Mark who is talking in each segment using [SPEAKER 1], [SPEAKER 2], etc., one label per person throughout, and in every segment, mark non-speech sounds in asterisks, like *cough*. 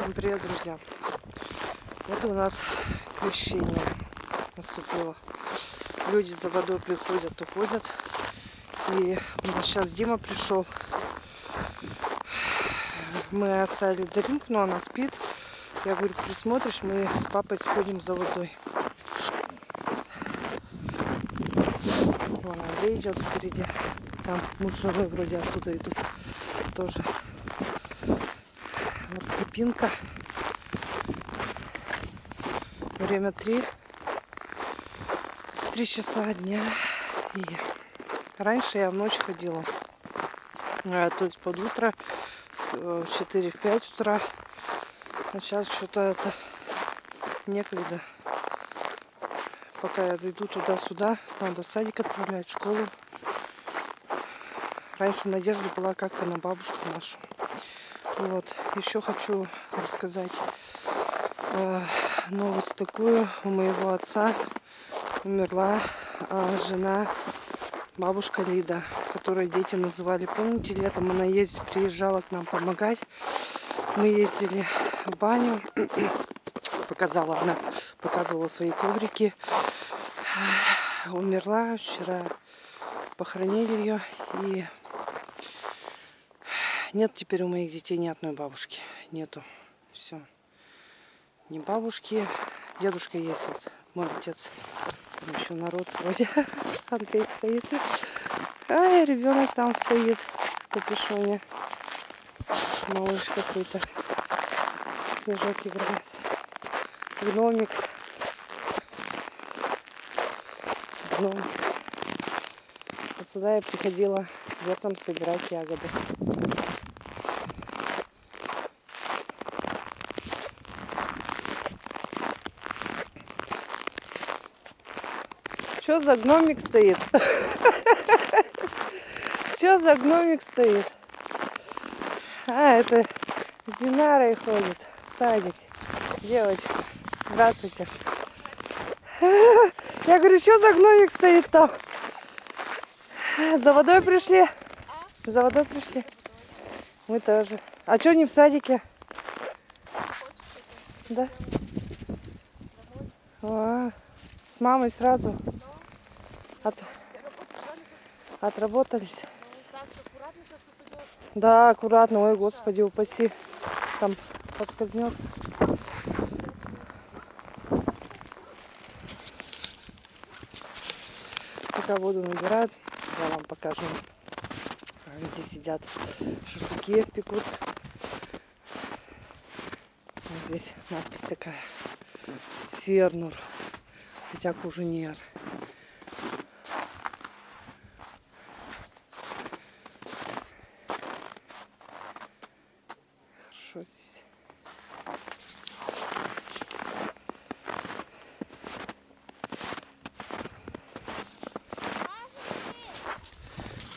[SPEAKER 1] Всем привет, друзья! Вот у нас крещение наступило. Люди за водой приходят, уходят. И сейчас Дима пришел. Мы оставили дринк, но она спит. Я говорю, присмотришь, мы с папой сходим за водой. Вон Андрей идет впереди. Там муж с женой вроде оттуда идут тоже. Вот Пипинка. Время три. Три часа дня. И раньше я в ночь ходила. А, то есть под утро в 4-5 утра. А сейчас что-то это некогда. Пока я дойду туда-сюда, надо в садик отправлять, в школу. Раньше надежда была как-то на бабушку нашу. Вот. Еще хочу рассказать э, новость такую. У моего отца умерла э, жена, бабушка Лида, которую дети называли. Помните, летом она ездит, приезжала к нам помогать. Мы ездили в баню. *clears throat* Показала она, показывала свои коврики. Умерла вчера. Похоронили ее и нет теперь у моих детей ни одной бабушки. Нету. Все. Ни бабушки. Дедушка есть вот. Мой отец. Еще народ вроде. *laughs* Андрей стоит. Ай, ребенок там стоит. Капюшоне. Малыш какой-то. Снежок играет. Гномик. Гномик. Вот сюда я приходила летом собирать ягоды. Что за гномик стоит? Что за гномик стоит? А, это Зинара и ходит в садик. Девочка, здравствуйте. Я говорю, что за гномик стоит там? За водой пришли? За водой пришли? Мы тоже. А что не в садике? Да? А, с мамой сразу? От... Отработались. Да, аккуратно. Ой, господи, упаси. Там подскользнется. Пока воду набирают, я вам покажу, где сидят шашлыки пекут. Вот здесь надпись такая. Сернур. Хотя куженер. Хорошо здесь.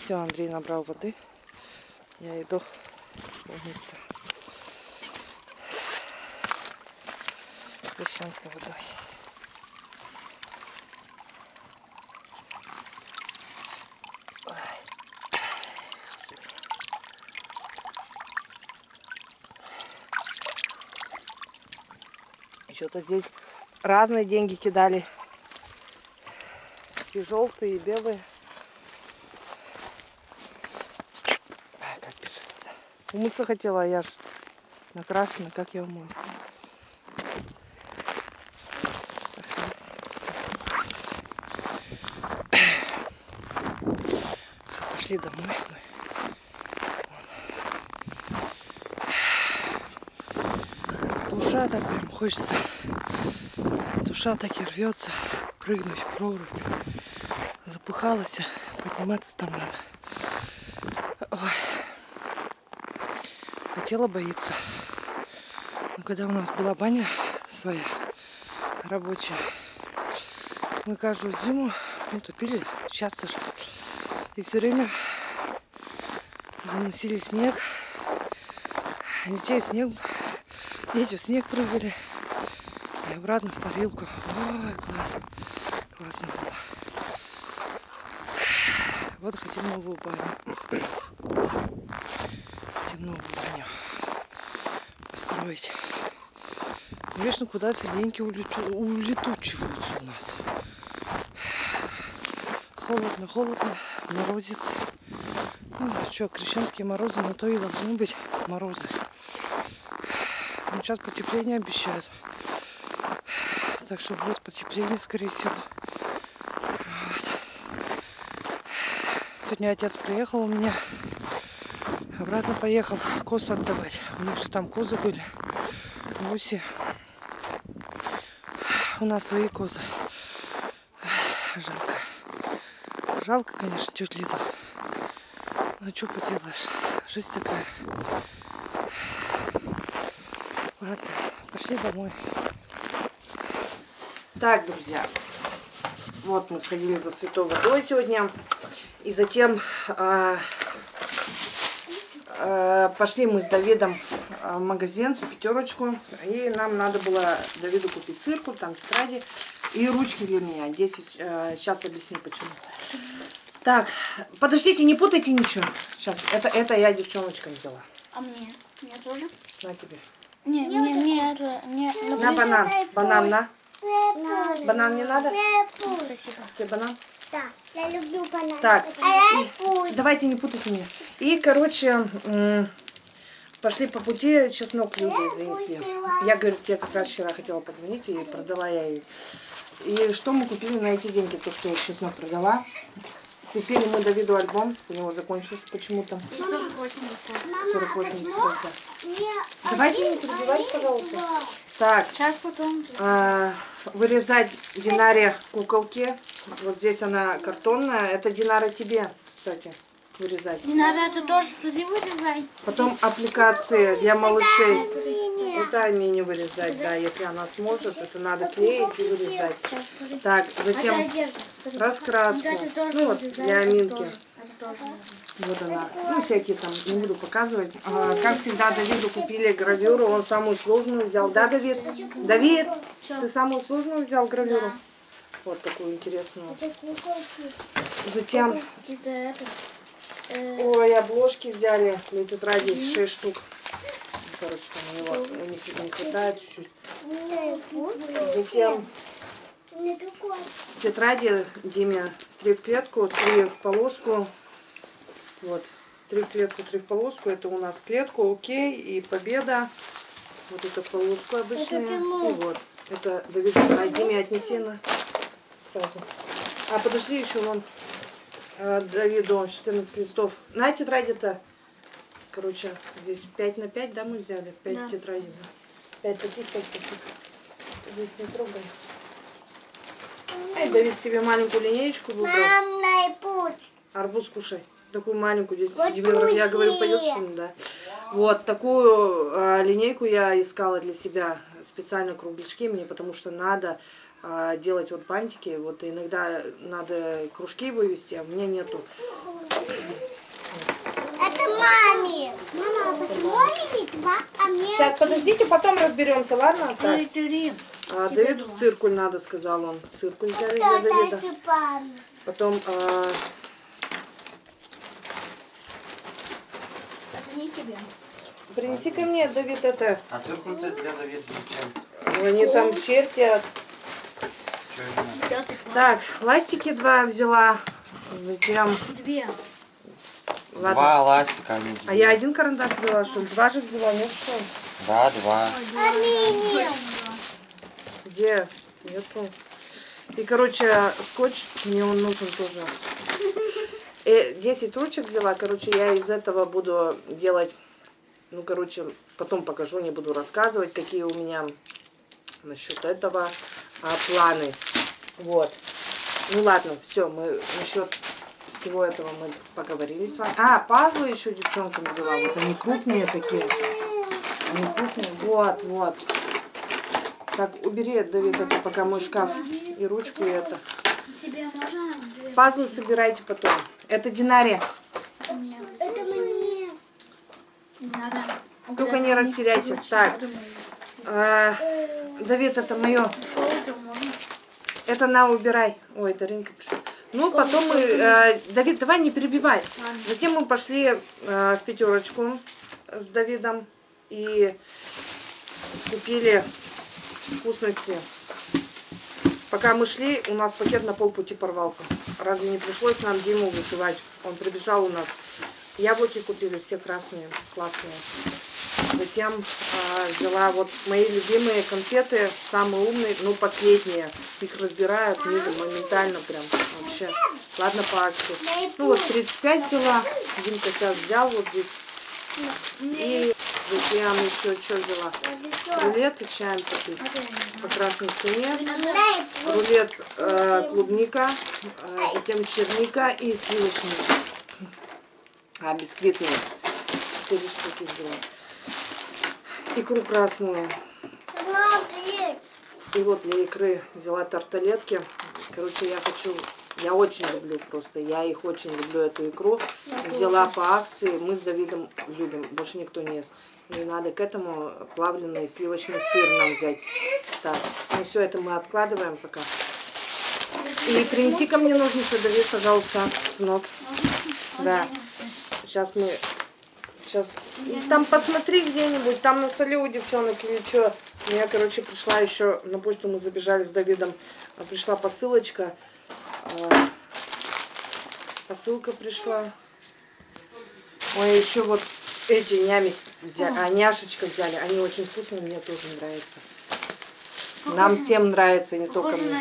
[SPEAKER 1] Все, Андрей набрал воды. Я иду умыться. Крещенской водой. Что-то здесь разные деньги кидали. И желтые, и белые. А. Умыться хотела, а я ж накрашена, как я умоюсь. Пошли домой. Душа прям хочется. Душа так и рвется прыгнуть в прорубь. Запыхалась, подниматься там надо. Ой. А тело боится. Но когда у нас была баня своя, рабочая, мы каждую зиму ну, тупили часто же. И все время заносили снег. Детей снег Дети в снег прыгали. И обратно в парилку. Ой, класс. Классно было. Вот хотим новую баню. Хотим новую баню. Построить. строить. Конечно, куда-то деньги улету... улетучиваются у нас. Холодно, холодно, морозец. Ну, что, крещенские морозы, на то и должны быть морозы. Ну, сейчас потепление обещают. Так что будет потепление, скорее всего. Вот. Сегодня отец приехал у меня. Обратно поехал коз отдавать. У них же там козы были. Гуси. У нас свои козы. Жалко. Жалко, конечно, тетю Лиду. Ну что поделаешь, жизнь такая. Ладно, пошли домой. Так, друзья, вот мы сходили за святой водой сегодня. И затем э, э, пошли мы с Давидом в магазин, в пятерочку. И нам надо было Давиду купить циркуль, там тетради и ручки для меня. 10, э, сейчас объясню почему. Так, подождите, не путайте ничего. Сейчас, это, это я девчоночкам взяла.
[SPEAKER 2] А мне? Мне тоже?
[SPEAKER 1] На тебе.
[SPEAKER 2] Не, мне, мне это... Не,
[SPEAKER 1] На банан. Банан, на. Банан не надо?
[SPEAKER 2] Спасибо.
[SPEAKER 1] Тебе банан?
[SPEAKER 3] Да, я люблю банан.
[SPEAKER 1] Так,
[SPEAKER 3] А пусть.
[SPEAKER 1] давайте не путайте меня. И, короче, пошли по пути, чеснок люди занесли. Я, говорю, тебе как раз вчера хотела позвонить, и продала я ей. И что мы купили на эти деньги, то, что я чеснок продала. Купили мы Давиду альбом, у него закончился почему-то.
[SPEAKER 2] И 48 листов.
[SPEAKER 3] Мама,
[SPEAKER 1] 48
[SPEAKER 3] почему
[SPEAKER 1] листов. да.
[SPEAKER 3] мне
[SPEAKER 1] Давайте не
[SPEAKER 3] один
[SPEAKER 1] пожалуйста. Так,
[SPEAKER 2] Сейчас потом.
[SPEAKER 1] а, вырезать Динаре куколки. Вот здесь она картонная. Это Динара тебе, кстати, вырезать.
[SPEAKER 2] Не надо это тоже смотри вырезай.
[SPEAKER 1] Потом аппликации для малышей. Это Амине вырезать, да, если она сможет, это надо клеить и вырезать. Так,
[SPEAKER 2] Это
[SPEAKER 1] затем раскраску. Ну вот, для Аминки. Вот она. Ну, всякие там, не буду показывать. А, как всегда, Давиду купили гравюру, он самую сложную взял. Да, Давид? Давид, ты самую сложную взял гравюру? Вот такую интересную. Затем, ой, обложки взяли для тетради 6 штук. Короче, там у, него, у них не хватает чуть-чуть. Затем тетради Диме три в клетку, три в полоску. Вот. Три в клетку, три в полоску. Это у нас клетку, окей, и победа. Вот это полоску обычная.
[SPEAKER 3] Это.
[SPEAKER 1] И вот. Это Давид, а Диме отнеси на сразу. А подожди еще вон э, Давиду 14 листов. На тетради-то, короче, здесь 5 на 5, да, мы взяли? 5
[SPEAKER 2] Да.
[SPEAKER 1] тетрадей, да. 5 таких, 5 таких. Здесь не трогай. Эй, Давид себе маленькую линеечку выбрал.
[SPEAKER 3] Мам, дай путь.
[SPEAKER 1] Арбуз кушай. Такую маленькую, 10
[SPEAKER 3] Вот
[SPEAKER 1] сантиметров. Я говорю, пойдет ли, да. Вот такую а, линейку я искала для себя. Специально кругляшки мне, потому что надо делать вот бантики. Вот иногда надо кружки вывести, а у меня нету.
[SPEAKER 3] Это маме. Мама, а почему они два, а мне
[SPEAKER 1] Сейчас,
[SPEAKER 3] один?
[SPEAKER 1] подождите, потом разберемся, ладно? Так.
[SPEAKER 2] Три.
[SPEAKER 1] А, Давиду циркуль надо, сказал он. Циркуль взяли для
[SPEAKER 3] Да,
[SPEAKER 1] Давида. Потом а, принеси ко мне, Давид, это.
[SPEAKER 4] А циркуль-то для Давида зачем?
[SPEAKER 1] Они там чертят. Так, ластики два взяла. Затем,
[SPEAKER 2] Две.
[SPEAKER 1] ладно.
[SPEAKER 4] Два ластика, они
[SPEAKER 1] А я один карандаш взяла, что ли? Два же взяла, нет что? ли?
[SPEAKER 4] Да, два.
[SPEAKER 3] А
[SPEAKER 1] Где? Нету. И, короче, скотч мне он нужен тоже. Э, 10 ручек взяла, короче, я из этого буду делать, ну, короче, потом покажу, не буду рассказывать, какие у меня насчет этого а, планы. Вот. Ну ладно, все, мы насчет всего этого мы поговорили с вами. А, пазлы еще девчонкам взяла. Вот они крупные такие. Они крупные. Вот, вот. Так, убери, Давид, это пока мой шкаф и ручку, и это. Пазлы собирайте потом. Это динария.
[SPEAKER 2] Это мне.
[SPEAKER 1] Только не растеряйте. Так, а, Давид, это мое.
[SPEAKER 2] Это
[SPEAKER 1] на, убирай. Ой, Даринка пришла. Ну, потом мы... э, Давид, давай не перебивай.
[SPEAKER 2] Ладно.
[SPEAKER 1] Затем мы пошли э, в пятерочку с Давидом. И купили вкусности. Пока мы шли, у нас пакет на полпути порвался. Разве не пришлось нам Диму вызывать? Он прибежал у нас. Яблоки купили, все красные, классные. Затем а, взяла вот мои любимые конфеты, самые умные, ну последние. Их разбирают моментально прям вообще. Ладно по акции. Ну вот 35 взяла. Димка сейчас взял вот здесь. И затем еще что взяла? Рулет и чаем попить по красной цене. Рулет э, клубника, э, затем черника и сливочный. А, бисквитный. Четыре штуки взяла. Икру красную. И вот для икры взяла тарталетки. Короче, я хочу, я очень люблю просто, я их очень люблю, эту икру. Взяла по акции, мы с Давидом любим, больше никто не ест. И надо к этому плавленый сливочный сыр нам взять. Так, ну все это мы откладываем пока. И принеси ко мне ножницы, Давид, пожалуйста, сынок. Да. Сейчас мы... Сейчас... Там посмотри где-нибудь, там на столе у девчонок или что. Меня, короче, пришла еще... На почту мы забежали с Давидом. а, Пришла посылочка. А, Посылка пришла. Ой, еще вот эти нями взяли, а няшечка взяли. Они очень вкусные, мне тоже нравятся. Нам всем нравится, не только мне.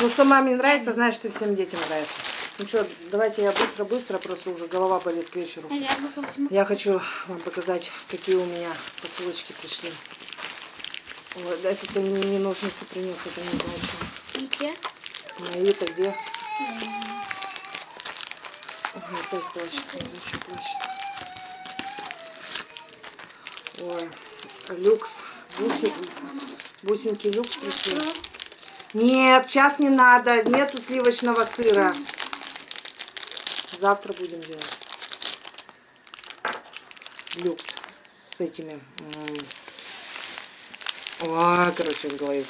[SPEAKER 1] Ну, что маме нравится, знаешь, что всем детям нравится. Ну что, давайте я быстро-быстро, просто уже голова болит к вечеру.
[SPEAKER 2] А возьму.
[SPEAKER 1] Я хочу вам показать, какие у меня посылочки пришли. Вот, это ты мне не ножницы принес, это не знаю, что.
[SPEAKER 2] Где?
[SPEAKER 1] Мои-то где? Ой, опять плачет, он еще плачет. Ой, люкс. Бусин, бусинки люкс пришли. Нет, сейчас не надо. Нету сливочного сыра. Завтра будем делать. Люкс с этими. Ой, короче, в голове.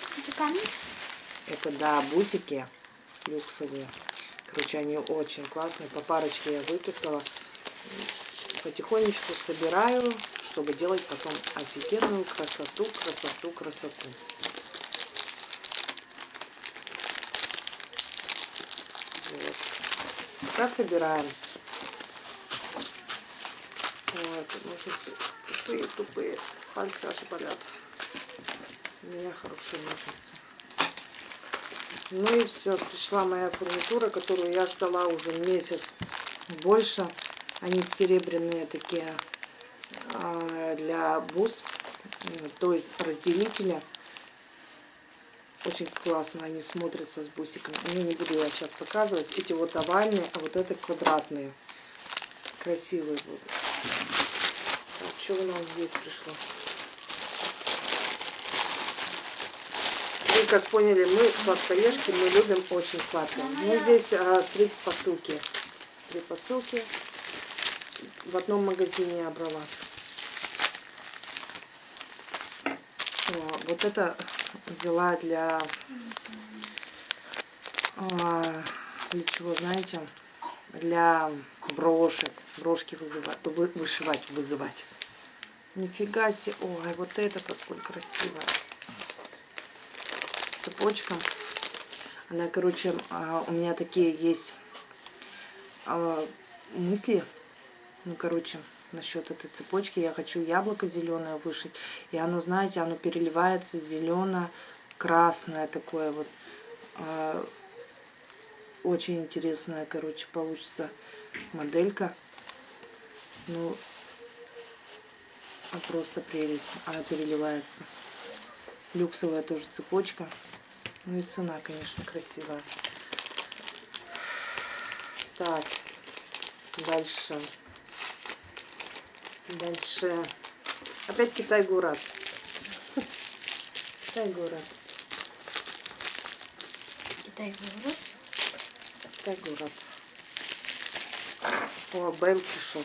[SPEAKER 2] Это,
[SPEAKER 1] да, бусики люксовые. Короче, они очень классные. По парочке я выписала. Потихонечку собираю, чтобы делать потом офигенную красоту, красоту, красоту. Вот. Пока собираем. Вот, ножницы тупые, тупые. Пальцы аж болят. У меня хорошие ножницы. Ну и все, пришла моя фурнитура, которую я ждала уже месяц больше. Они серебряные такие а, для бус, то есть разделителя. Очень классно они смотрятся с бусиками. Я не буду я сейчас показывать. Эти вот овальные, а вот это квадратные. Красивые будут. Так, что у нас здесь пришло? Вы как поняли, мы сладкоежки, мы любим очень сладкое. Ну, здесь а, три посылки. Три посылки. В одном магазине я брала. О, вот это взяла для... а, для чего, знаете? Для брошек. Брошки вызывать, вы- вышивать, вызывать. Нифига себе. Ой, вот это-то сколько красивая цепочка. Она, короче, а, у меня такие есть а, мысли. Ну, короче, насчет этой цепочки. Я хочу яблоко зеленое вышить. И оно, знаете, оно переливается зелено-красное такое вот. А, Очень интересная, короче, получится моделька. Ну, а просто прелесть. Она переливается. Люксовая тоже цепочка. Ну и цена, конечно, красивая. Так, дальше. Дальше. Опять Китай-город. Китай-город.
[SPEAKER 2] Китай город.
[SPEAKER 1] Китай-город. О, Бейл пришел.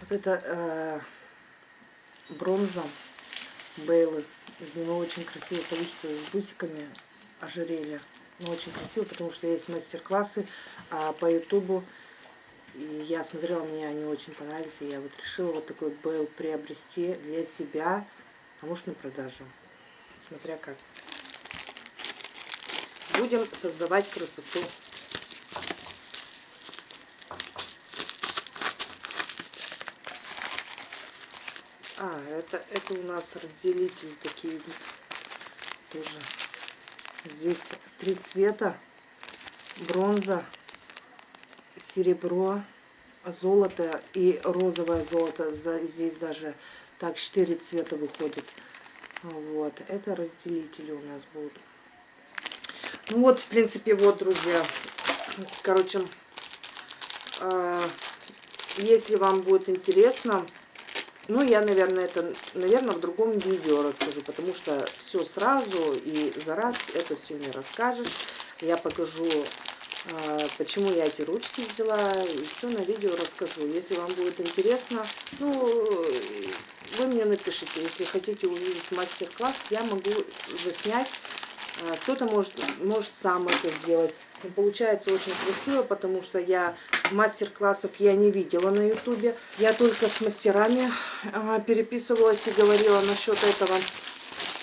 [SPEAKER 1] Вот это э, бронза Бейлы. Из него очень красиво получится с бусиками ожерелья. Ну, очень красиво, потому что есть мастер-классы а по ютубу И я смотрела, мне они очень понравились. И я вот решила вот такой Бейл приобрести для себя, а может на продажу. Смотря как. Будем создавать красоту. А, это, это у нас разделители такие. Тоже. Здесь три цвета. Бронза, серебро, золото и розовое золото. Здесь даже так четыре цвета выходит. Вот. Это разделители у нас будут. Ну вот, в принципе, вот, друзья. Короче, э, если вам будет интересно, ну, я, наверное, это, наверное, в другом видео расскажу, потому что все сразу и за раз это все не расскажешь. Я покажу, а, почему я эти ручки взяла, и все на видео расскажу. Если вам будет интересно, ну, вы мне напишите. Если хотите увидеть мастер-класс, я могу заснять. А, Кто-то может, может сам это сделать. Получается очень красиво, потому что я мастер-классов я не видела на ютубе. Я только с мастерами а, переписывалась и говорила насчет этого.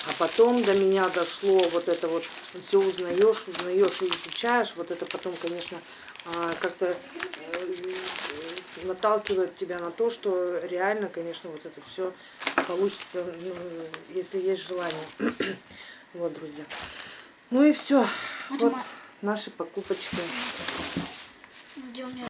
[SPEAKER 1] А потом до меня дошло вот это вот, все узнаешь, узнаешь и изучаешь. Вот это потом, конечно, а, как-то э, наталкивает тебя на то, что реально, конечно, вот это все получится, ну, если есть желание. *clears throat* Вот, друзья. Ну и все. Вот наши покупочки.